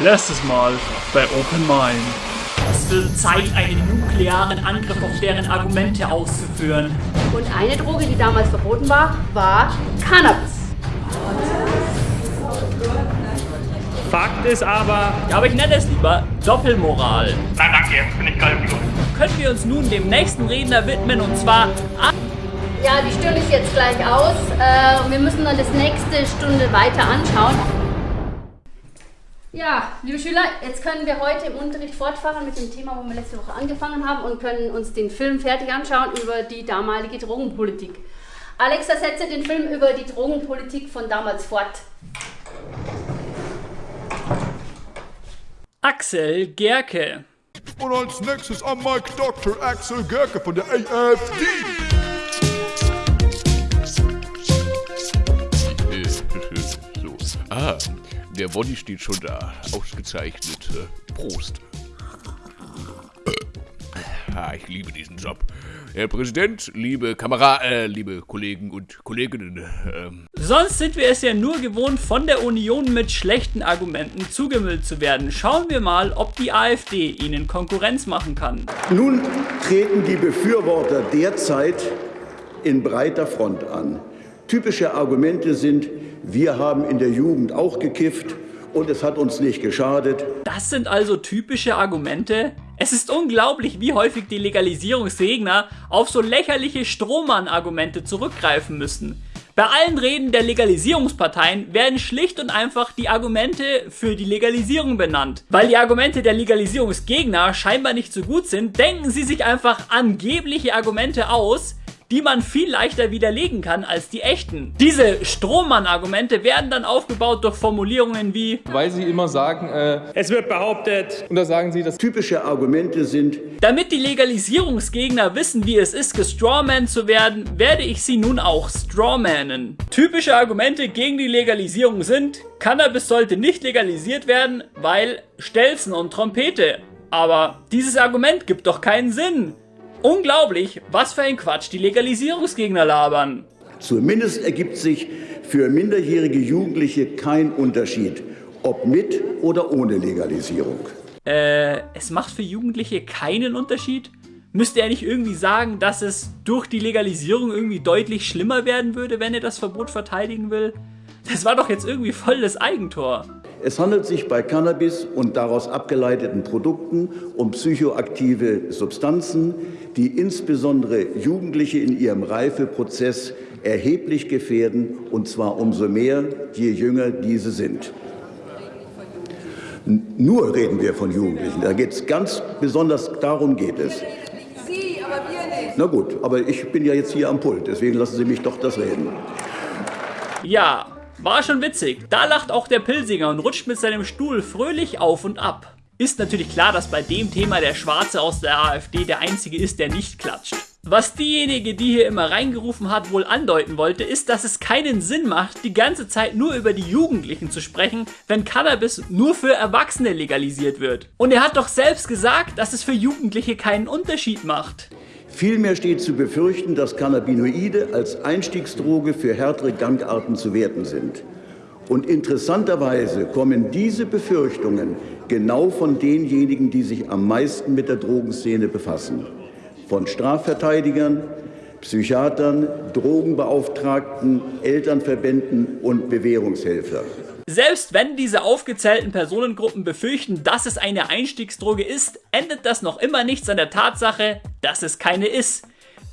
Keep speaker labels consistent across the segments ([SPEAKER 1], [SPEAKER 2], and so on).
[SPEAKER 1] Letztes Mal bei Open Mind.
[SPEAKER 2] Es wird Zeit, einen nuklearen Angriff auf deren Argumente auszuführen.
[SPEAKER 3] Und eine Droge, die damals verboten war, war Cannabis.
[SPEAKER 1] Fakt ist aber,
[SPEAKER 2] Ja, aber ich nenne es lieber Doppelmoral.
[SPEAKER 4] Nein, danke, bin ich gerade im Fluss.
[SPEAKER 2] Können wir uns nun dem nächsten Redner widmen und zwar
[SPEAKER 3] Ja, die störe ich jetzt gleich aus. Äh, wir müssen dann das nächste Stunde weiter anschauen. Ja, liebe Schüler, jetzt können wir heute im Unterricht fortfahren mit dem Thema, wo wir letzte Woche angefangen haben und können uns den Film fertig anschauen über die damalige Drogenpolitik. Alexa, setze den Film über die Drogenpolitik von damals fort.
[SPEAKER 2] Axel Gerke.
[SPEAKER 5] Und als nächstes am Mike Dr. Axel Gerke von der AFD.
[SPEAKER 6] So. Ah, der Body steht schon da. Ausgezeichnet. Prost. Ah, ich liebe diesen Job. Herr Präsident, liebe Kamera, äh, liebe Kollegen und Kolleginnen, ähm,
[SPEAKER 2] Sonst sind wir es ja nur gewohnt, von der Union mit schlechten Argumenten zugemüllt zu werden. Schauen wir mal, ob die AfD ihnen Konkurrenz machen kann.
[SPEAKER 7] Nun treten die Befürworter derzeit in breiter Front an. Typische Argumente sind, wir haben in der Jugend auch gekifft und es hat uns nicht geschadet.
[SPEAKER 2] Das sind also typische Argumente. Es ist unglaublich, wie häufig die Legalisierungsgegner auf so lächerliche Strohmann-Argumente zurückgreifen müssen. Bei allen Reden der Legalisierungsparteien werden schlicht und einfach die Argumente für die Legalisierung benannt. Weil die Argumente der Legalisierungsgegner scheinbar nicht so gut sind, denken sie sich einfach angebliche Argumente aus, die man viel leichter widerlegen kann als die echten. Diese Strohmann-Argumente werden dann aufgebaut durch Formulierungen wie
[SPEAKER 8] weil sie immer sagen, äh,
[SPEAKER 1] es wird behauptet,
[SPEAKER 8] und da sagen sie, dass
[SPEAKER 7] Typische Argumente sind,
[SPEAKER 2] Damit die Legalisierungsgegner wissen, wie es ist, gestrawman zu werden, werde ich sie nun auch strawmannen. Typische Argumente gegen die Legalisierung sind, Cannabis sollte nicht legalisiert werden, weil Stelzen und Trompete. Aber dieses Argument gibt doch keinen Sinn. Unglaublich, was für ein Quatsch die Legalisierungsgegner labern.
[SPEAKER 7] zumindest ergibt sich für minderjährige Jugendliche kein Unterschied, ob mit oder ohne Legalisierung.
[SPEAKER 2] Äh, es macht für Jugendliche keinen Unterschied? Müsste er nicht irgendwie sagen, dass es durch die Legalisierung irgendwie deutlich schlimmer werden würde, wenn er das Verbot verteidigen will? Das war doch jetzt irgendwie voll das Eigentor.
[SPEAKER 7] Es handelt sich bei Cannabis und daraus abgeleiteten Produkten um psychoaktive Substanzen, die insbesondere Jugendliche in ihrem Reifeprozess erheblich gefährden, und zwar umso mehr, je jünger diese sind. Nur reden wir von Jugendlichen. Da geht es ganz besonders, darum geht es.
[SPEAKER 9] Sie, aber wir nicht.
[SPEAKER 7] Na gut, aber ich bin ja jetzt hier am Pult, deswegen lassen Sie mich doch das reden.
[SPEAKER 2] Ja, war schon witzig. Da lacht auch der Pilsinger und rutscht mit seinem Stuhl fröhlich auf und ab. Ist natürlich klar, dass bei dem Thema der Schwarze aus der AfD der einzige ist, der nicht klatscht. Was diejenige, die hier immer reingerufen hat, wohl andeuten wollte, ist, dass es keinen Sinn macht, die ganze Zeit nur über die Jugendlichen zu sprechen, wenn Cannabis nur für Erwachsene legalisiert wird. Und er hat doch selbst gesagt, dass es für Jugendliche keinen Unterschied macht.
[SPEAKER 7] Vielmehr steht zu befürchten, dass Cannabinoide als Einstiegsdroge für härtere Gangarten zu werten sind. Und interessanterweise kommen diese Befürchtungen genau von denjenigen, die sich am meisten mit der Drogenszene befassen. Von Strafverteidigern, Psychiatern, Drogenbeauftragten, Elternverbänden und Bewährungshelfern.
[SPEAKER 2] Selbst wenn diese aufgezählten Personengruppen befürchten, dass es eine Einstiegsdroge ist, endet das noch immer nichts an der Tatsache, dass es keine ist.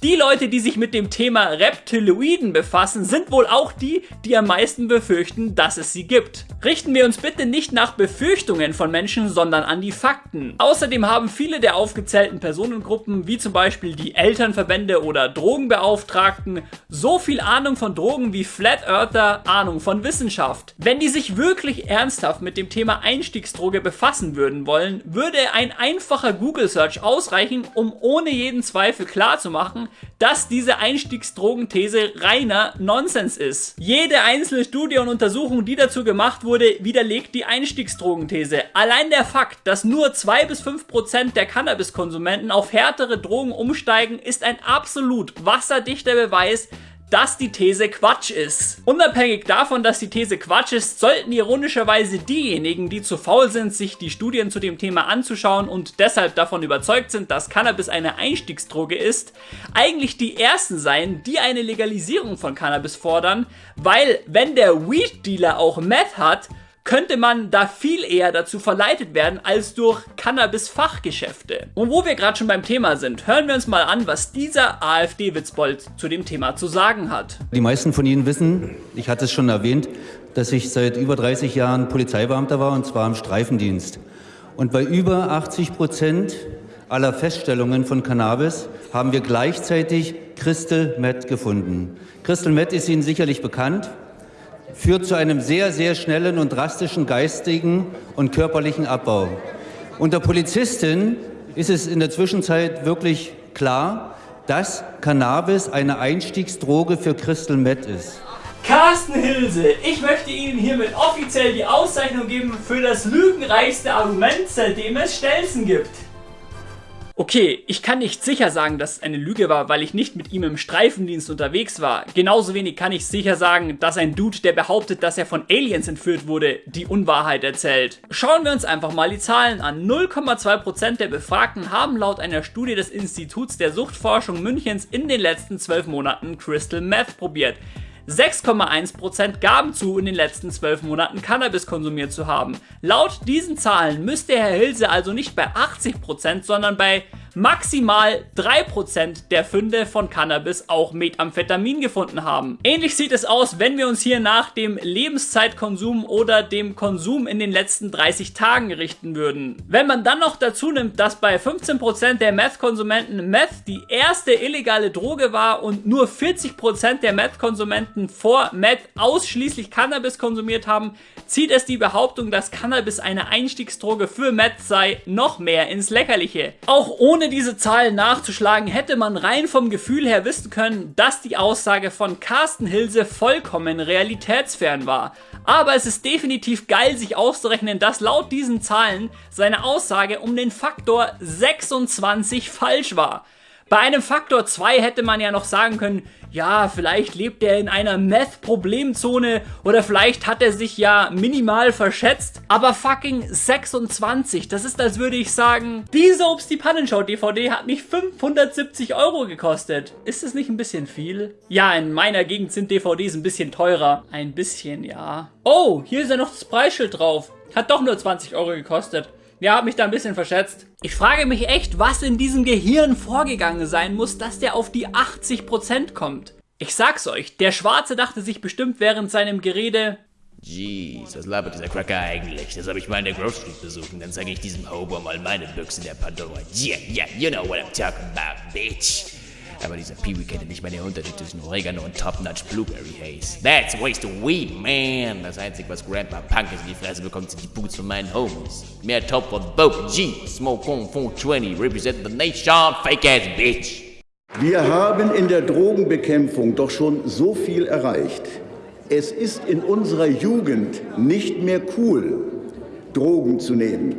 [SPEAKER 2] Die Leute, die sich mit dem Thema Reptiloiden befassen, sind wohl auch die, die am meisten befürchten, dass es sie gibt. Richten wir uns bitte nicht nach Befürchtungen von Menschen, sondern an die Fakten. Außerdem haben viele der aufgezählten Personengruppen, wie zum Beispiel die Elternverbände oder Drogenbeauftragten, so viel Ahnung von Drogen wie Flat Earther Ahnung von Wissenschaft. Wenn die sich wirklich ernsthaft mit dem Thema Einstiegsdroge befassen würden wollen, würde ein einfacher Google Search ausreichen, um ohne jeden Zweifel klarzumachen, dass diese Einstiegsdrogenthese reiner Nonsens ist. Jede einzelne Studie und Untersuchung, die dazu gemacht wurde, widerlegt die Einstiegsdrogenthese. Allein der Fakt, dass nur 2 bis 5 Prozent der Cannabiskonsumenten auf härtere Drogen umsteigen, ist ein absolut wasserdichter Beweis, dass die These Quatsch ist. Unabhängig davon, dass die These Quatsch ist, sollten ironischerweise diejenigen, die zu faul sind, sich die Studien zu dem Thema anzuschauen und deshalb davon überzeugt sind, dass Cannabis eine Einstiegsdroge ist, eigentlich die ersten sein, die eine Legalisierung von Cannabis fordern, weil wenn der Weed-Dealer auch Meth hat, könnte man da viel eher dazu verleitet werden als durch Cannabis-Fachgeschäfte. Und wo wir gerade schon beim Thema sind, hören wir uns mal an, was dieser AfD-Witzbold zu dem Thema zu sagen hat.
[SPEAKER 4] Die meisten von Ihnen wissen, ich hatte es schon erwähnt, dass ich seit über 30 Jahren Polizeibeamter war und zwar im Streifendienst. Und bei über 80 Prozent aller Feststellungen von Cannabis haben wir gleichzeitig Crystal Meth gefunden. Crystal Meth ist Ihnen sicherlich bekannt führt zu einem sehr, sehr schnellen und drastischen geistigen und körperlichen Abbau. Unter Polizisten ist es in der Zwischenzeit wirklich klar, dass Cannabis eine Einstiegsdroge für Crystal Meth ist.
[SPEAKER 2] Carsten Hilse, ich möchte Ihnen hiermit offiziell die Auszeichnung geben für das lügenreichste Argument, seitdem es Stelzen gibt. Okay, ich kann nicht sicher sagen, dass es eine Lüge war, weil ich nicht mit ihm im Streifendienst unterwegs war. Genauso wenig kann ich sicher sagen, dass ein Dude, der behauptet, dass er von Aliens entführt wurde, die Unwahrheit erzählt. Schauen wir uns einfach mal die Zahlen an. 0,2% der Befragten haben laut einer Studie des Instituts der Suchtforschung Münchens in den letzten 12 Monaten Crystal Meth probiert. 6,1% gaben zu, in den letzten 12 Monaten Cannabis konsumiert zu haben. Laut diesen Zahlen müsste Herr Hilse also nicht bei 80%, sondern bei maximal 3% der Funde von Cannabis auch Methamphetamin gefunden haben. Ähnlich sieht es aus, wenn wir uns hier nach dem Lebenszeitkonsum oder dem Konsum in den letzten 30 Tagen richten würden. Wenn man dann noch dazu nimmt, dass bei 15% der Meth-Konsumenten Meth die erste illegale Droge war und nur 40% der Meth-Konsumenten vor Meth ausschließlich Cannabis konsumiert haben, zieht es die Behauptung, dass Cannabis eine Einstiegsdroge für Meth sei, noch mehr ins Lächerliche. Auch ohne ohne diese Zahlen nachzuschlagen, hätte man rein vom Gefühl her wissen können, dass die Aussage von Carsten Hilse vollkommen realitätsfern war. Aber es ist definitiv geil, sich auszurechnen, dass laut diesen Zahlen seine Aussage um den Faktor 26 falsch war. Bei einem Faktor 2 hätte man ja noch sagen können, ja, vielleicht lebt er in einer Meth-Problemzone oder vielleicht hat er sich ja minimal verschätzt. Aber fucking 26, das ist als würde ich sagen, diese Obst die Pannenschau-DVD hat mich 570 Euro gekostet. Ist das nicht ein bisschen viel? Ja, in meiner Gegend sind DVDs ein bisschen teurer. Ein bisschen, ja. Oh, hier ist ja noch das Preisschild drauf. Hat doch nur 20 Euro gekostet. Ja, hab mich da ein bisschen verschätzt. Ich frage mich echt, was in diesem Gehirn vorgegangen sein muss, dass der auf die 80% kommt. Ich sag's euch, der Schwarze dachte sich bestimmt während seinem Gerede,
[SPEAKER 6] Jeez, was labert dieser Cracker eigentlich? Das habe ich mal in der Grove Street besucht und dann zeige ich diesem Hobo mal meine Büchse der Pandora. Yeah, yeah, you know what I'm talking about, bitch. Aber dieser Peewee kennt nicht meine Unterschied zwischen Oregano und Top-Notch Blueberry Haze. That's waste of weed, man. Das Einzige, was Grandpa Punk in die Fresse bekommt, sind die Boots von meinen Homies. Mehr Top for both G. Smoke on 420, represent the nation, fake ass bitch.
[SPEAKER 7] Wir haben in der Drogenbekämpfung doch schon so viel erreicht. Es ist in unserer Jugend nicht mehr cool, Drogen zu nehmen.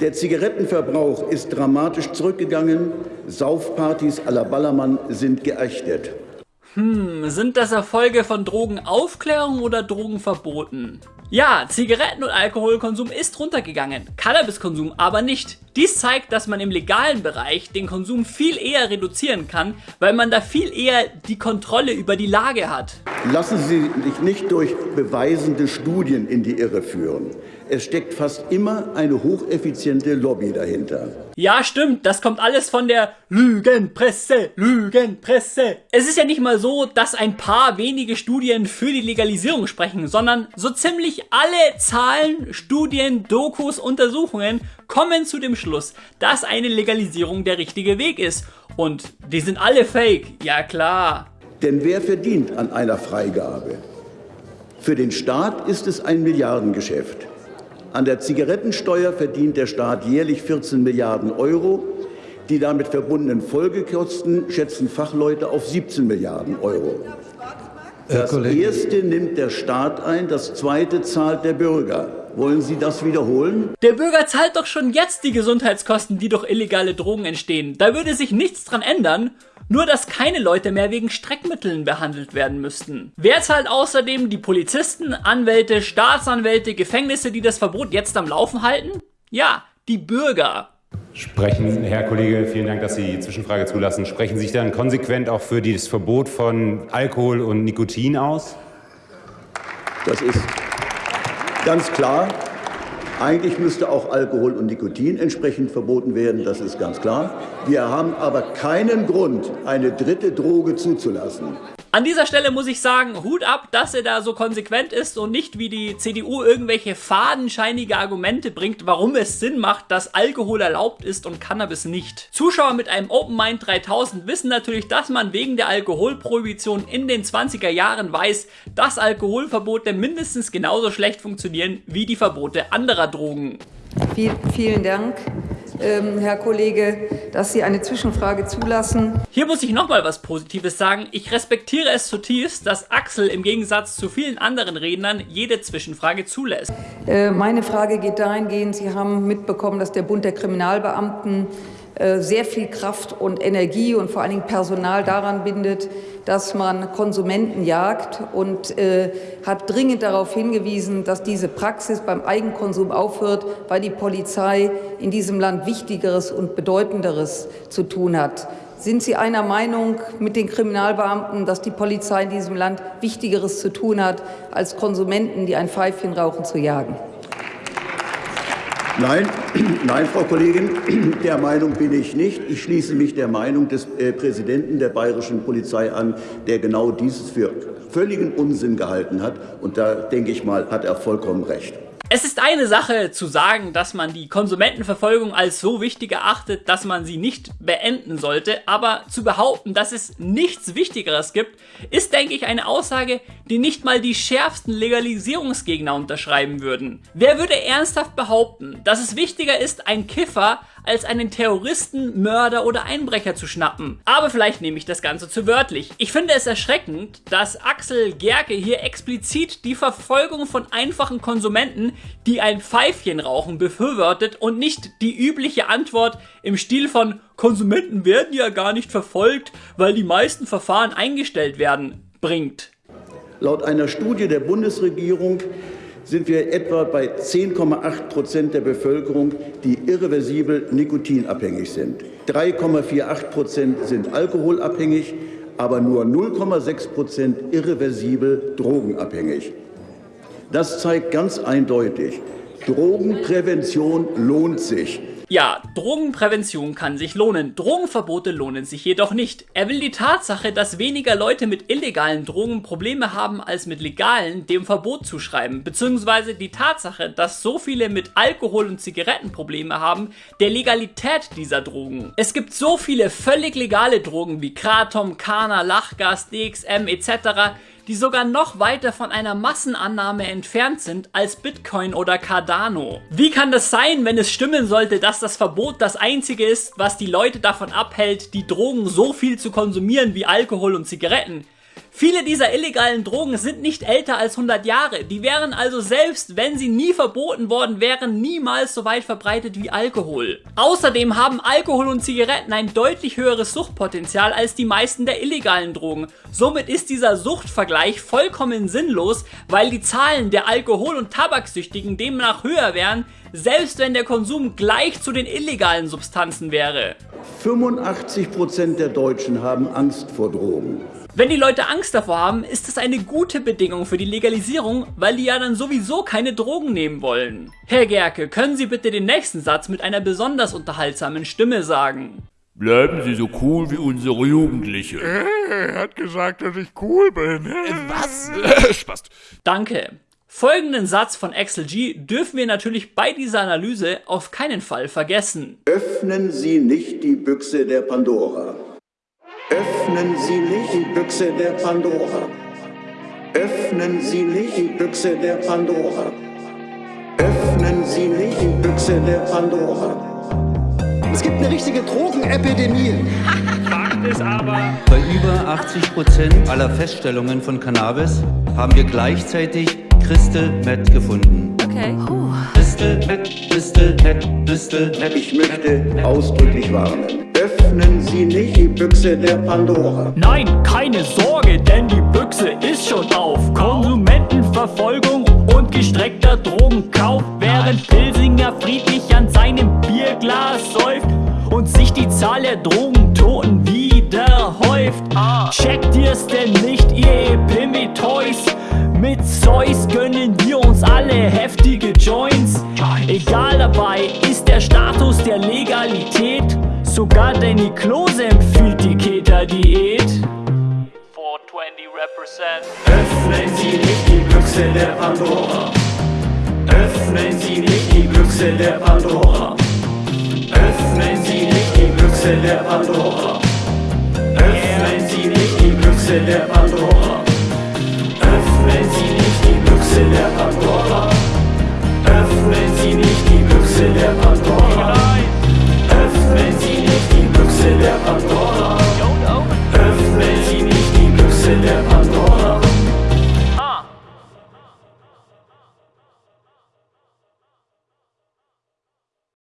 [SPEAKER 7] Der Zigarettenverbrauch ist dramatisch zurückgegangen. Saufpartys à la Ballermann sind geächtet.
[SPEAKER 2] Hm, sind das Erfolge von Drogenaufklärung oder Drogenverboten? Ja, Zigaretten- und Alkoholkonsum ist runtergegangen, Cannabiskonsum aber nicht. Dies zeigt, dass man im legalen Bereich den Konsum viel eher reduzieren kann, weil man da viel eher die Kontrolle über die Lage hat.
[SPEAKER 7] Lassen Sie sich nicht durch beweisende Studien in die Irre führen. Es steckt fast immer eine hocheffiziente Lobby dahinter.
[SPEAKER 2] Ja, stimmt, das kommt alles von der Lügenpresse, Lügenpresse. Es ist ja nicht mal so, dass ein paar wenige Studien für die Legalisierung sprechen, sondern so ziemlich alle Zahlen, Studien, Dokus, Untersuchungen kommen zu dem Schluss, dass eine Legalisierung der richtige Weg ist. Und die sind alle fake, ja klar.
[SPEAKER 7] Denn wer verdient an einer Freigabe? Für den Staat ist es ein Milliardengeschäft. An der Zigarettensteuer verdient der Staat jährlich 14 Milliarden Euro. Die damit verbundenen Folgekosten schätzen Fachleute auf 17 Milliarden Euro. Das erste nimmt der Staat ein, das zweite zahlt der Bürger. Wollen Sie das wiederholen?
[SPEAKER 2] Der Bürger zahlt doch schon jetzt die Gesundheitskosten, die durch illegale Drogen entstehen. Da würde sich nichts dran ändern. Nur, dass keine Leute mehr wegen Streckmitteln behandelt werden müssten. Wer zahlt außerdem die Polizisten, Anwälte, Staatsanwälte, Gefängnisse, die das Verbot jetzt am Laufen halten? Ja, die Bürger.
[SPEAKER 10] Sprechen, Herr Kollege, vielen Dank, dass Sie die Zwischenfrage zulassen. Sprechen Sie sich dann konsequent auch für das Verbot von Alkohol und Nikotin aus?
[SPEAKER 7] Das ist ganz klar. Eigentlich müsste auch Alkohol und Nikotin entsprechend verboten werden, das ist ganz klar. Wir haben aber keinen Grund, eine dritte Droge zuzulassen.
[SPEAKER 2] An dieser Stelle muss ich sagen, Hut ab, dass er da so konsequent ist und nicht wie die CDU irgendwelche fadenscheinige Argumente bringt, warum es Sinn macht, dass Alkohol erlaubt ist und Cannabis nicht. Zuschauer mit einem Open Mind 3000 wissen natürlich, dass man wegen der Alkoholprohibition in den 20er Jahren weiß, dass Alkoholverbote mindestens genauso schlecht funktionieren wie die Verbote anderer Drogen.
[SPEAKER 9] Vielen Dank ähm, Herr Kollege, dass Sie eine Zwischenfrage zulassen.
[SPEAKER 2] Hier muss ich nochmal was Positives sagen. Ich respektiere es zutiefst, dass Axel im Gegensatz zu vielen anderen Rednern jede Zwischenfrage zulässt.
[SPEAKER 9] Äh, meine Frage geht dahingehend, Sie haben mitbekommen, dass der Bund der Kriminalbeamten äh, sehr viel Kraft und Energie und vor allen Dingen Personal daran bindet, dass man Konsumenten jagt und äh, hat dringend darauf hingewiesen, dass diese Praxis beim Eigenkonsum aufhört, weil die Polizei in diesem Land Wichtigeres und Bedeutenderes zu tun hat. Sind Sie einer Meinung mit den Kriminalbeamten, dass die Polizei in diesem Land Wichtigeres zu tun hat, als Konsumenten, die ein Pfeifchen rauchen, zu jagen?
[SPEAKER 7] Nein, nein, Frau Kollegin, der Meinung bin ich nicht. Ich schließe mich der Meinung des äh, Präsidenten der bayerischen Polizei an, der genau dieses für völligen Unsinn gehalten hat. Und da denke ich mal, hat er vollkommen recht.
[SPEAKER 2] Es ist eine Sache zu sagen, dass man die Konsumentenverfolgung als so wichtig erachtet, dass man sie nicht beenden sollte, aber zu behaupten, dass es nichts Wichtigeres gibt, ist, denke ich, eine Aussage, die nicht mal die schärfsten Legalisierungsgegner unterschreiben würden. Wer würde ernsthaft behaupten, dass es wichtiger ist, ein Kiffer als einen Terroristen, Mörder oder Einbrecher zu schnappen. Aber vielleicht nehme ich das Ganze zu wörtlich. Ich finde es erschreckend, dass Axel Gerke hier explizit die Verfolgung von einfachen Konsumenten, die ein Pfeifchen rauchen, befürwortet und nicht die übliche Antwort im Stil von Konsumenten werden ja gar nicht verfolgt, weil die meisten Verfahren eingestellt werden, bringt.
[SPEAKER 7] Laut einer Studie der Bundesregierung sind wir etwa bei 10,8 Prozent der Bevölkerung, die irreversibel nikotinabhängig sind. 3,48 Prozent sind alkoholabhängig, aber nur 0,6 Prozent irreversibel drogenabhängig. Das zeigt ganz eindeutig, Drogenprävention lohnt sich.
[SPEAKER 2] Ja, Drogenprävention kann sich lohnen, Drogenverbote lohnen sich jedoch nicht. Er will die Tatsache, dass weniger Leute mit illegalen Drogen Probleme haben als mit legalen, dem Verbot zuschreiben, beziehungsweise die Tatsache, dass so viele mit Alkohol und Zigaretten Probleme haben, der Legalität dieser Drogen. Es gibt so viele völlig legale Drogen wie Kratom, Kana, Lachgas, DXM etc., die sogar noch weiter von einer Massenannahme entfernt sind als Bitcoin oder Cardano. Wie kann das sein, wenn es stimmen sollte, dass das Verbot das einzige ist, was die Leute davon abhält, die Drogen so viel zu konsumieren wie Alkohol und Zigaretten? Viele dieser illegalen Drogen sind nicht älter als 100 Jahre. Die wären also selbst, wenn sie nie verboten worden wären, niemals so weit verbreitet wie Alkohol. Außerdem haben Alkohol und Zigaretten ein deutlich höheres Suchtpotenzial als die meisten der illegalen Drogen. Somit ist dieser Suchtvergleich vollkommen sinnlos, weil die Zahlen der Alkohol- und Tabaksüchtigen demnach höher wären, selbst wenn der Konsum gleich zu den illegalen Substanzen wäre.
[SPEAKER 7] 85 Prozent der Deutschen haben Angst vor Drogen.
[SPEAKER 2] Wenn die Leute Angst davor haben, ist das eine gute Bedingung für die Legalisierung, weil die ja dann sowieso keine Drogen nehmen wollen. Herr Gerke, können Sie bitte den nächsten Satz mit einer besonders unterhaltsamen Stimme sagen?
[SPEAKER 5] Bleiben Sie so cool wie unsere Jugendliche.
[SPEAKER 11] Er hat gesagt, dass ich cool bin.
[SPEAKER 5] Was? Spaß.
[SPEAKER 2] Danke. Folgenden Satz von Axel G dürfen wir natürlich bei dieser Analyse auf keinen Fall vergessen.
[SPEAKER 7] Öffnen Sie nicht die Büchse der Pandora. Öffnen Sie nicht die Büchse der Pandora. Öffnen Sie nicht die Büchse der Pandora. Öffnen Sie nicht die Büchse der Pandora.
[SPEAKER 12] Es gibt eine richtige Drogenepidemie.
[SPEAKER 1] Fakt ist aber,
[SPEAKER 4] Bei über 80 Prozent aller Feststellungen von Cannabis haben wir gleichzeitig Crystal Meth gefunden.
[SPEAKER 3] Okay.
[SPEAKER 4] Crystal Meth, Crystal Meth, Crystal Meth.
[SPEAKER 7] Ich möchte ausdrücklich warnen.
[SPEAKER 12] Öffnen Sie nicht die Büchse der Pandora.
[SPEAKER 2] Nein, keine Sorge, denn die Büchse ist schon auf. Konsumentenverfolgung und gestreckter Drogenkauf, während Pilsinger friedlich an seinem Bierglas säuft und sich die Zahl der Drogentoten wieder häuft. Checkt ihr's denn nicht, ihr Epimetoys? Mit Zeus gönnen wir uns alle heftige Joints. Egal dabei ist der Status der Legalität. Sogar Danny Klose empfiehlt die Keter-Diät. 420 represent.
[SPEAKER 13] Öffnen Sie nicht die Büchse der Pandora. Öffnen Sie nicht die Büchse der Pandora. Öffnen Sie nicht die Büchse der Pandora. Öffnen Sie nicht die Büchse der Pandora.